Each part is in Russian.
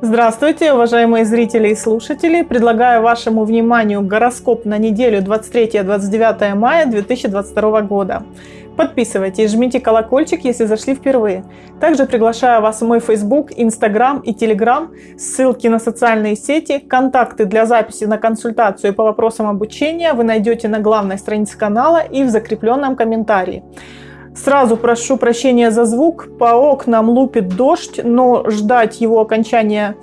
Здравствуйте, уважаемые зрители и слушатели! Предлагаю вашему вниманию гороскоп на неделю 23-29 мая 2022 года. Подписывайтесь, жмите колокольчик, если зашли впервые. Также приглашаю вас в мой Facebook, Instagram и Telegram, ссылки на социальные сети, контакты для записи на консультацию по вопросам обучения вы найдете на главной странице канала и в закрепленном комментарии. Сразу прошу прощения за звук. По окнам лупит дождь, но ждать его окончания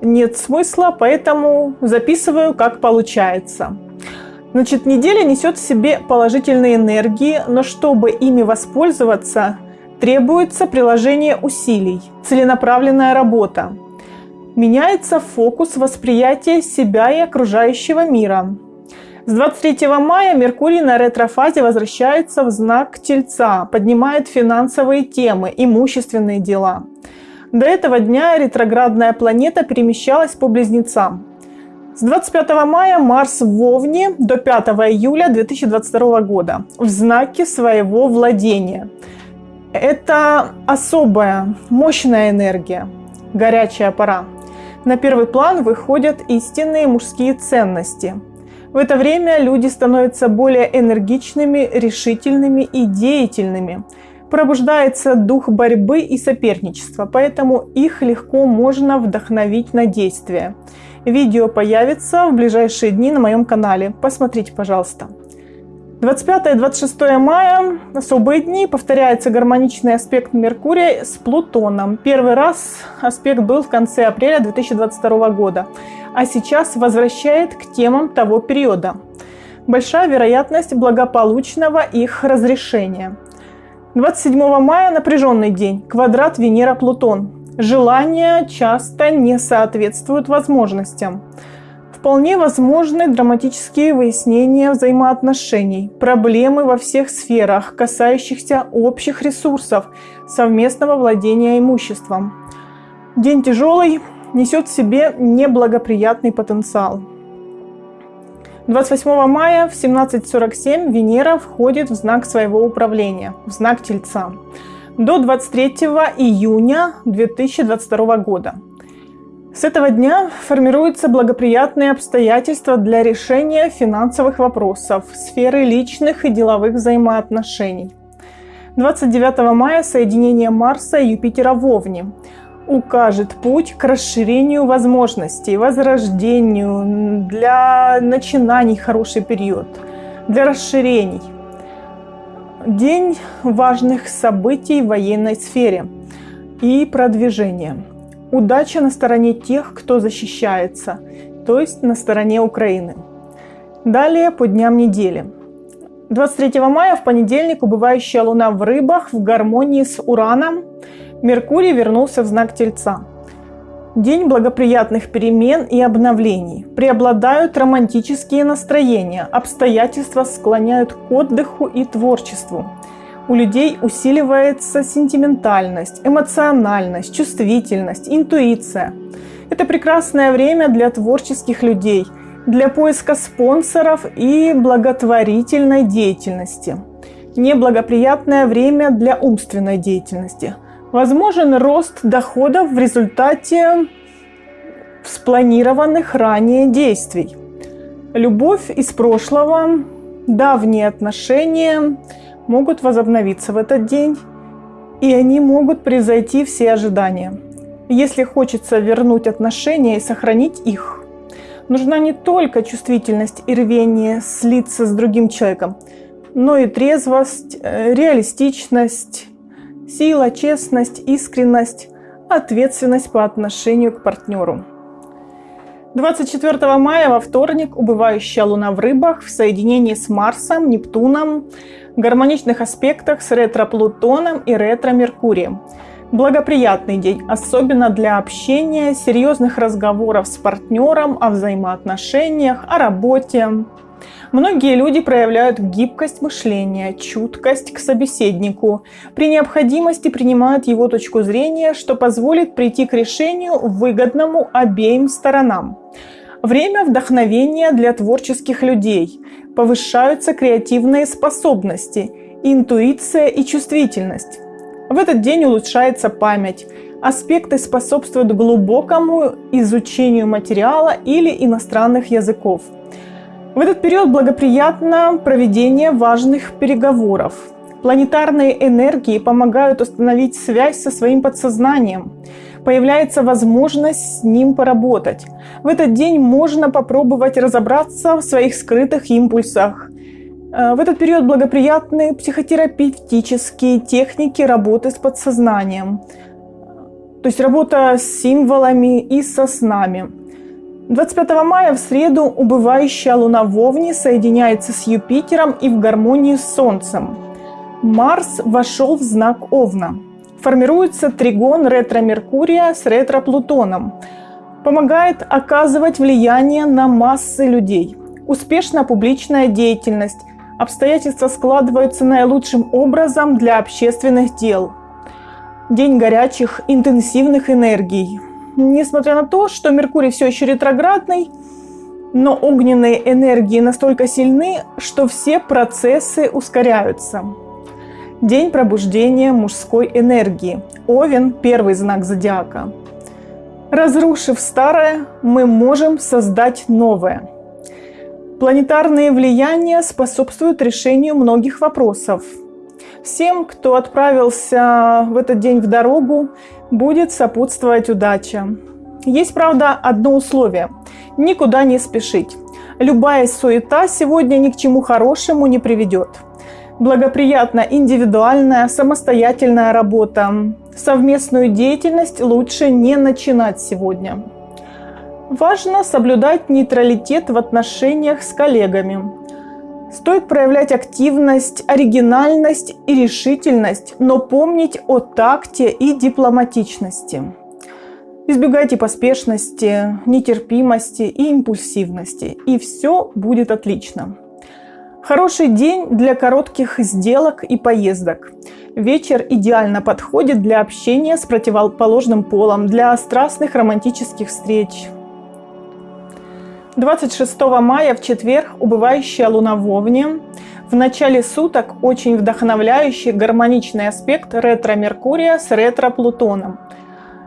нет смысла, поэтому записываю, как получается. Значит, неделя несет в себе положительные энергии, но чтобы ими воспользоваться, требуется приложение усилий, целенаправленная работа. Меняется фокус восприятия себя и окружающего мира. С 23 мая Меркурий на ретрофазе возвращается в знак Тельца, поднимает финансовые темы, имущественные дела. До этого дня ретроградная планета перемещалась по близнецам. С 25 мая Марс в Вовне до 5 июля 2022 года в знаке своего владения. Это особая, мощная энергия, горячая пора. На первый план выходят истинные мужские ценности – в это время люди становятся более энергичными, решительными и деятельными. Пробуждается дух борьбы и соперничества, поэтому их легко можно вдохновить на действие. Видео появится в ближайшие дни на моем канале. Посмотрите, пожалуйста. 25 и 26 мая – особые дни, повторяется гармоничный аспект Меркурия с Плутоном. Первый раз аспект был в конце апреля 2022 года а сейчас возвращает к темам того периода. Большая вероятность благополучного их разрешения. 27 мая напряженный день. Квадрат Венера-Плутон. Желания часто не соответствуют возможностям. Вполне возможны драматические выяснения взаимоотношений, проблемы во всех сферах, касающихся общих ресурсов, совместного владения имуществом. День тяжелый, несет в себе неблагоприятный потенциал. 28 мая в 17.47 Венера входит в знак своего управления, в знак Тельца, до 23 июня 2022 года. С этого дня формируются благоприятные обстоятельства для решения финансовых вопросов, сферы личных и деловых взаимоотношений. 29 мая соединение Марса и Юпитера в Овне – укажет путь к расширению возможностей, возрождению, для начинаний хороший период, для расширений. День важных событий в военной сфере и продвижения. Удача на стороне тех, кто защищается, то есть на стороне Украины. Далее по дням недели. 23 мая в понедельник убывающая луна в рыбах в гармонии с Ураном Меркурий вернулся в знак Тельца. День благоприятных перемен и обновлений. Преобладают романтические настроения, обстоятельства склоняют к отдыху и творчеству. У людей усиливается сентиментальность, эмоциональность, чувствительность, интуиция. Это прекрасное время для творческих людей, для поиска спонсоров и благотворительной деятельности. Неблагоприятное время для умственной деятельности – Возможен рост доходов в результате спланированных ранее действий. Любовь из прошлого, давние отношения могут возобновиться в этот день, и они могут превзойти все ожидания. Если хочется вернуть отношения и сохранить их, нужна не только чувствительность и рвение слиться с другим человеком, но и трезвость, э, реалистичность, Сила, честность, искренность, ответственность по отношению к партнеру. 24 мая во вторник убывающая Луна в рыбах в соединении с Марсом, Нептуном, гармоничных аспектах с ретро-Плутоном и ретро-Меркурием. Благоприятный день, особенно для общения, серьезных разговоров с партнером о взаимоотношениях, о работе, Многие люди проявляют гибкость мышления, чуткость к собеседнику. При необходимости принимают его точку зрения, что позволит прийти к решению выгодному обеим сторонам. Время вдохновения для творческих людей. Повышаются креативные способности, интуиция и чувствительность. В этот день улучшается память, Аспекты способствуют глубокому изучению материала или иностранных языков. В этот период благоприятно проведение важных переговоров. Планетарные энергии помогают установить связь со своим подсознанием. Появляется возможность с ним поработать. В этот день можно попробовать разобраться в своих скрытых импульсах. Э, в этот период благоприятны психотерапевтические техники работы с подсознанием. То есть работа с символами и со снами. 25 мая в среду убывающая луна в Овне соединяется с Юпитером и в гармонии с Солнцем. Марс вошел в знак Овна. Формируется тригон ретро-Меркурия с ретро-Плутоном. Помогает оказывать влияние на массы людей. Успешна публичная деятельность. Обстоятельства складываются наилучшим образом для общественных дел. День горячих, интенсивных энергий. Несмотря на то, что Меркурий все еще ретроградный, но огненные энергии настолько сильны, что все процессы ускоряются. День пробуждения мужской энергии. Овен – первый знак зодиака. Разрушив старое, мы можем создать новое. Планетарные влияния способствуют решению многих вопросов. Всем, кто отправился в этот день в дорогу, будет сопутствовать удача. Есть, правда, одно условие – никуда не спешить. Любая суета сегодня ни к чему хорошему не приведет. Благоприятна индивидуальная, самостоятельная работа. Совместную деятельность лучше не начинать сегодня. Важно соблюдать нейтралитет в отношениях с коллегами. Стоит проявлять активность, оригинальность и решительность, но помнить о такте и дипломатичности. Избегайте поспешности, нетерпимости и импульсивности, и все будет отлично. Хороший день для коротких сделок и поездок. Вечер идеально подходит для общения с противоположным полом, для страстных романтических встреч. 26 мая в четверг убывающая луна в Овне. В начале суток очень вдохновляющий гармоничный аспект ретро-Меркурия с ретро-Плутоном.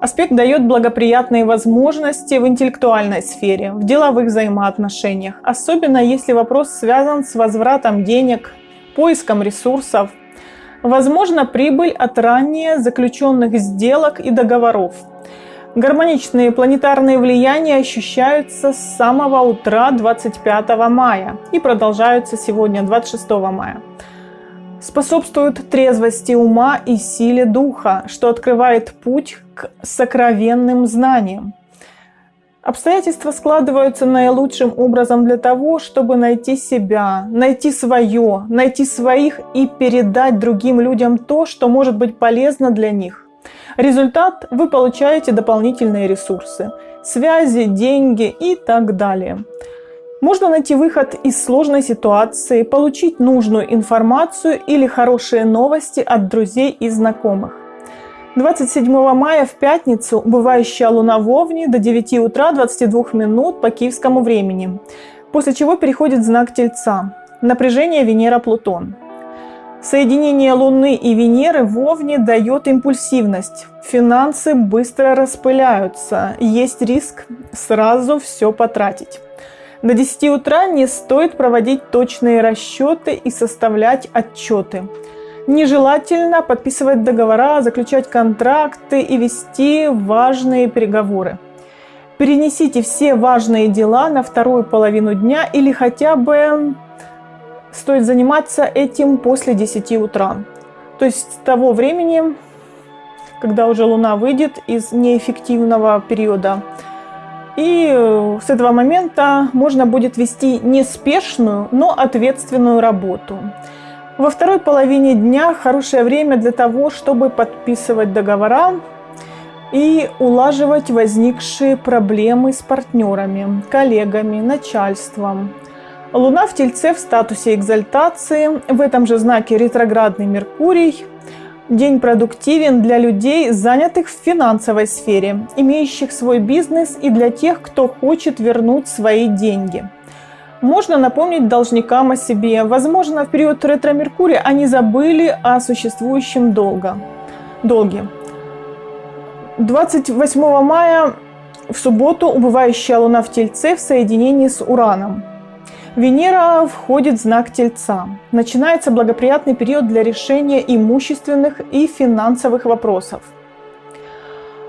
Аспект дает благоприятные возможности в интеллектуальной сфере, в деловых взаимоотношениях, особенно если вопрос связан с возвратом денег, поиском ресурсов. Возможно прибыль от ранее заключенных сделок и договоров – Гармоничные планетарные влияния ощущаются с самого утра 25 мая и продолжаются сегодня 26 мая. Способствуют трезвости ума и силе духа, что открывает путь к сокровенным знаниям. Обстоятельства складываются наилучшим образом для того, чтобы найти себя, найти свое, найти своих и передать другим людям то, что может быть полезно для них. Результат – вы получаете дополнительные ресурсы, связи, деньги и так далее. Можно найти выход из сложной ситуации, получить нужную информацию или хорошие новости от друзей и знакомых. 27 мая в пятницу убывающая луна в Овне до 9 утра 22 минут по киевскому времени, после чего переходит знак Тельца. Напряжение Венера-Плутон. Соединение Луны и Венеры в Овне дает импульсивность. Финансы быстро распыляются. Есть риск сразу все потратить. До 10 утра не стоит проводить точные расчеты и составлять отчеты. Нежелательно подписывать договора, заключать контракты и вести важные переговоры. Перенесите все важные дела на вторую половину дня или хотя бы стоит заниматься этим после 10 утра. То есть с того времени, когда уже Луна выйдет из неэффективного периода. И э, с этого момента можно будет вести неспешную, но ответственную работу. Во второй половине дня хорошее время для того, чтобы подписывать договора и улаживать возникшие проблемы с партнерами, коллегами, начальством, Луна в Тельце в статусе экзальтации, в этом же знаке ретроградный Меркурий. День продуктивен для людей, занятых в финансовой сфере, имеющих свой бизнес и для тех, кто хочет вернуть свои деньги. Можно напомнить должникам о себе. Возможно, в период ретро-меркурия они забыли о существующем долга, долге. 28 мая в субботу убывающая Луна в Тельце в соединении с Ураном. Венера входит в знак Тельца. Начинается благоприятный период для решения имущественных и финансовых вопросов.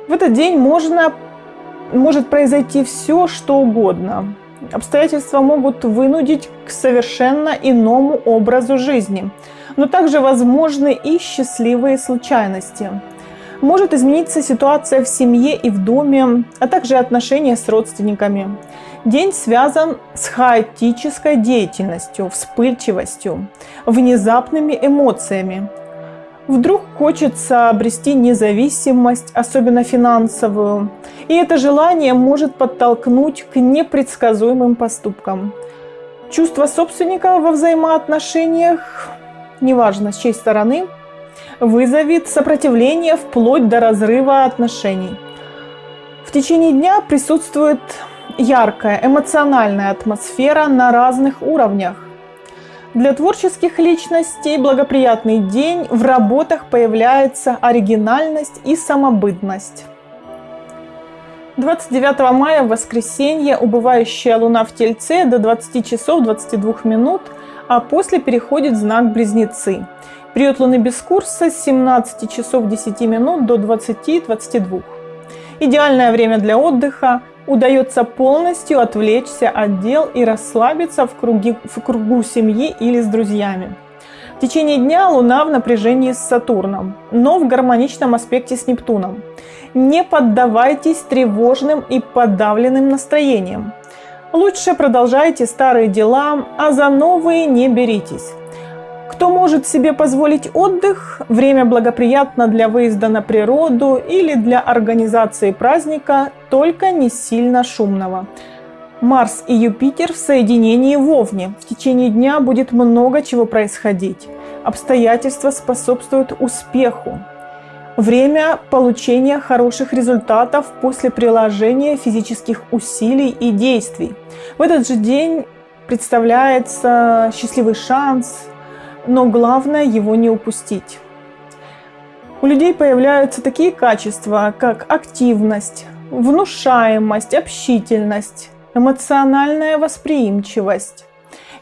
В этот день можно, может произойти все, что угодно. Обстоятельства могут вынудить к совершенно иному образу жизни, но также возможны и счастливые случайности – может измениться ситуация в семье и в доме, а также отношения с родственниками. День связан с хаотической деятельностью, вспыльчивостью, внезапными эмоциями. Вдруг хочется обрести независимость, особенно финансовую, и это желание может подтолкнуть к непредсказуемым поступкам. Чувство собственника во взаимоотношениях, неважно с чьей стороны, вызовет сопротивление вплоть до разрыва отношений. В течение дня присутствует яркая эмоциональная атмосфера на разных уровнях. Для творческих личностей благоприятный день, в работах появляется оригинальность и самобытность. 29 мая в воскресенье убывающая луна в Тельце до 20 часов 22 минут, а после переходит знак Близнецы – Период Луны без курса с 17 часов 10 минут до 20-22. Идеальное время для отдыха. Удается полностью отвлечься от дел и расслабиться в, круги, в кругу семьи или с друзьями. В течение дня Луна в напряжении с Сатурном, но в гармоничном аспекте с Нептуном. Не поддавайтесь тревожным и подавленным настроениям. Лучше продолжайте старые дела, а за новые не беритесь. Кто может себе позволить отдых, время благоприятно для выезда на природу или для организации праздника, только не сильно шумного. Марс и Юпитер в соединении в Овне. В течение дня будет много чего происходить. Обстоятельства способствуют успеху. Время получения хороших результатов после приложения физических усилий и действий. В этот же день представляется счастливый шанс – но главное его не упустить. У людей появляются такие качества, как активность, внушаемость, общительность, эмоциональная восприимчивость.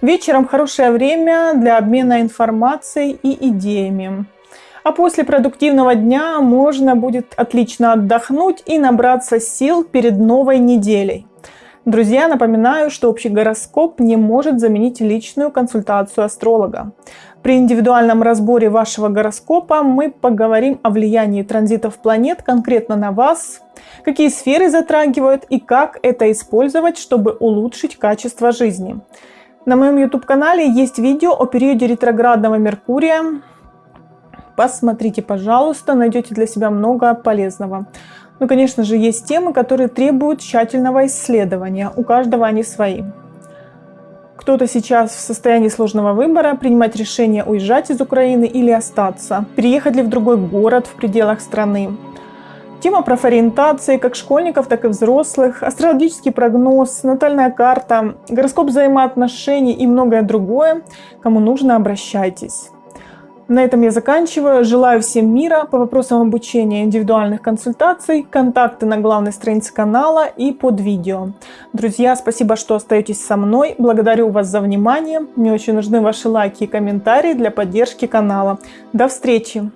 Вечером хорошее время для обмена информацией и идеями. А после продуктивного дня можно будет отлично отдохнуть и набраться сил перед новой неделей. Друзья, напоминаю, что общий гороскоп не может заменить личную консультацию астролога. При индивидуальном разборе вашего гороскопа мы поговорим о влиянии транзитов планет конкретно на вас, какие сферы затрагивают и как это использовать, чтобы улучшить качество жизни. На моем YouTube-канале есть видео о периоде ретроградного Меркурия. Посмотрите, пожалуйста, найдете для себя много полезного. Ну, конечно же, есть темы, которые требуют тщательного исследования. У каждого они свои. Кто-то сейчас в состоянии сложного выбора, принимать решение уезжать из Украины или остаться, переехать ли в другой город в пределах страны. Тема профориентации как школьников, так и взрослых, астрологический прогноз, натальная карта, гороскоп взаимоотношений и многое другое. Кому нужно, обращайтесь. На этом я заканчиваю. Желаю всем мира. По вопросам обучения индивидуальных консультаций, контакты на главной странице канала и под видео. Друзья, спасибо, что остаетесь со мной. Благодарю вас за внимание. Мне очень нужны ваши лайки и комментарии для поддержки канала. До встречи!